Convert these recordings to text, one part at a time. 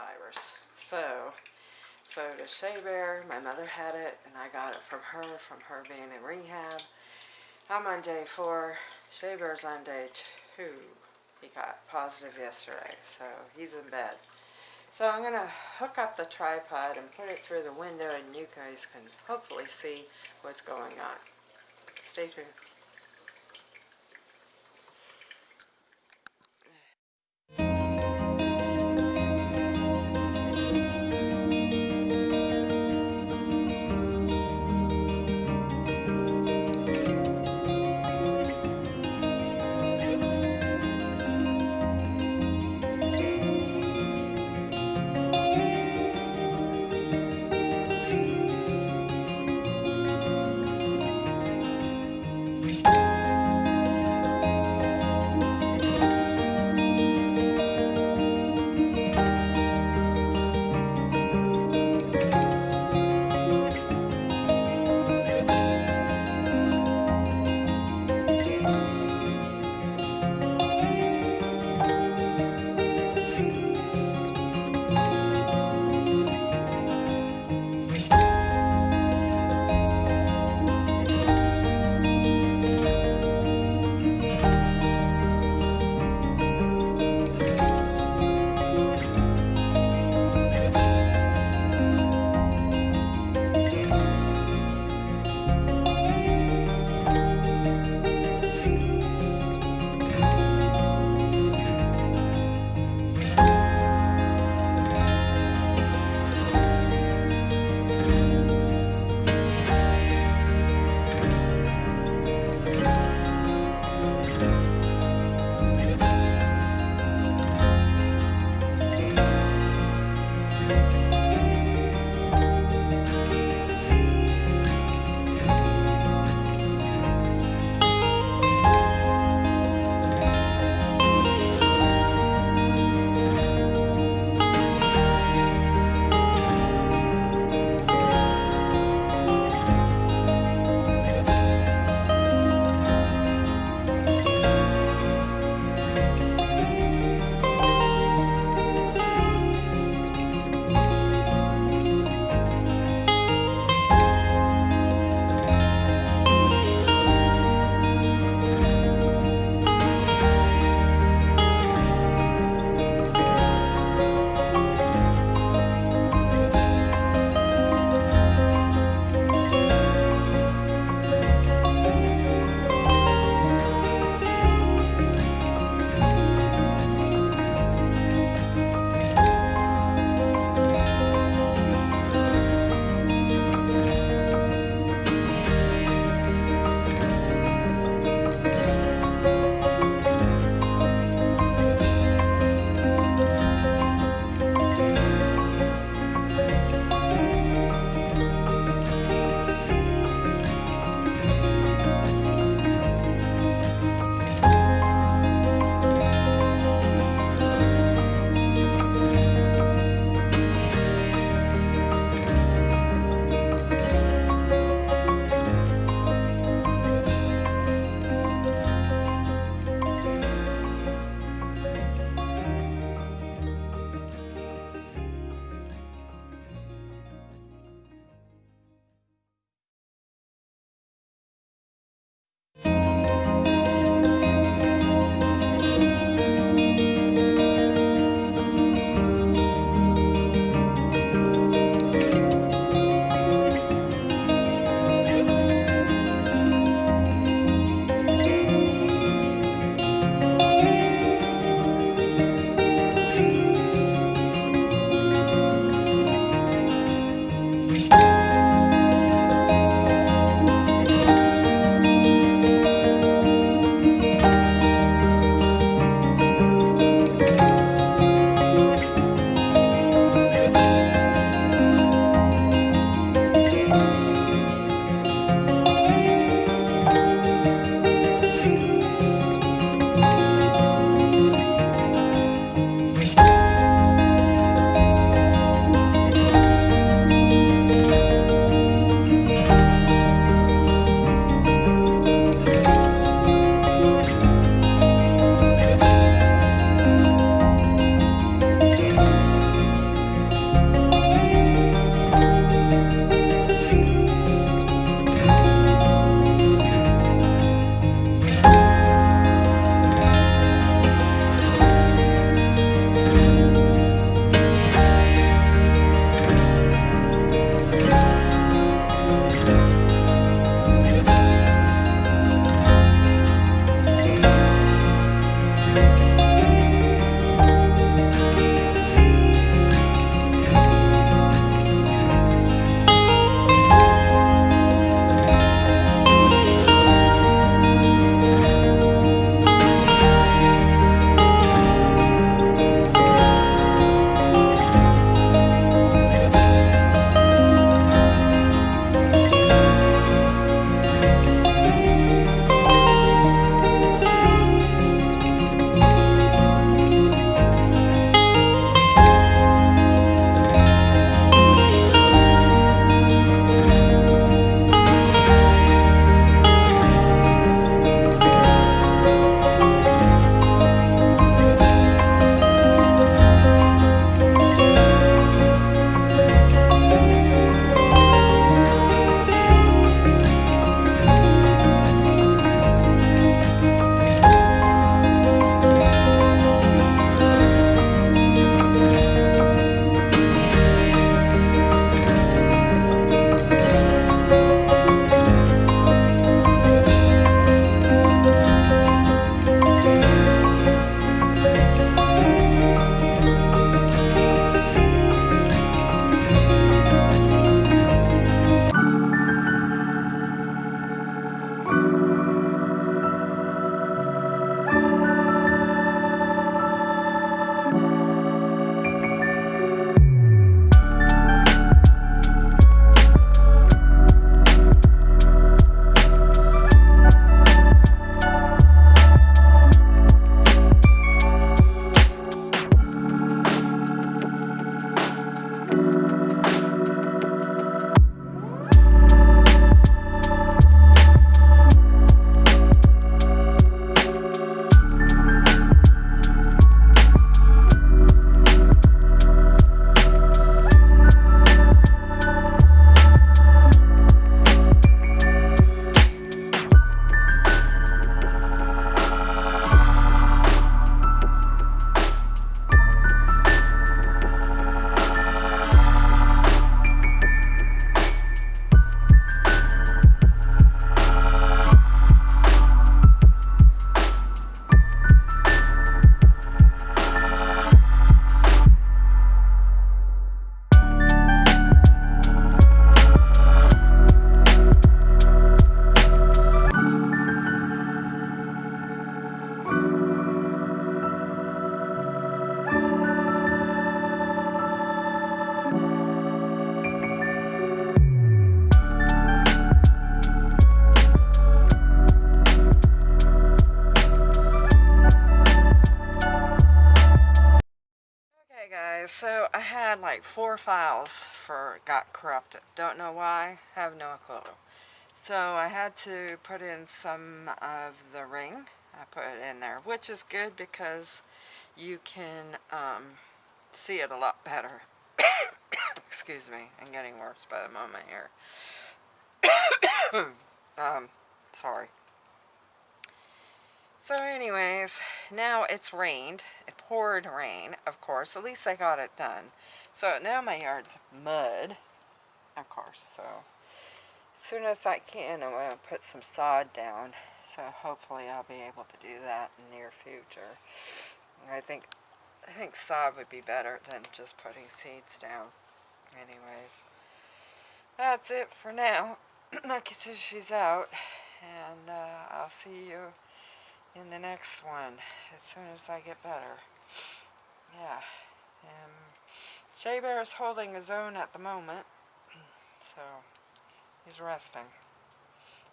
virus. So, so to Shea Bear, my mother had it and I got it from her, from her being in rehab. I'm on day four, Shea Bear's on day two. He got positive yesterday, so he's in bed. So I'm going to hook up the tripod and put it through the window and you guys can hopefully see what's going on. Stay tuned. Had like four files for got corrupted. Don't know why. Have no clue. So I had to put in some of the ring. I put it in there, which is good because you can um, see it a lot better. Excuse me, I'm getting worse by the moment here. um, sorry. So anyways, now it's rained. It poured rain, of course. At least I got it done. So now my yard's mud, of course. So as soon as I can, I'm going to put some sod down. So hopefully I'll be able to do that in the near future. I think I think sod would be better than just putting seeds down. Anyways, that's it for now. Lucky says she's out, and uh, I'll see you in the next one as soon as I get better. Yeah. Um, Shea Bear is holding his own at the moment, so he's resting.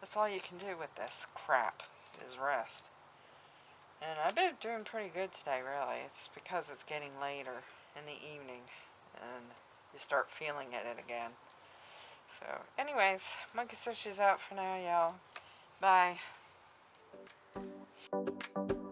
That's all you can do with this crap, is rest. And I've been doing pretty good today, really. It's because it's getting later in the evening, and you start feeling it again. So, anyways, Monkey says she's out for now, y'all. Bye. Thank you.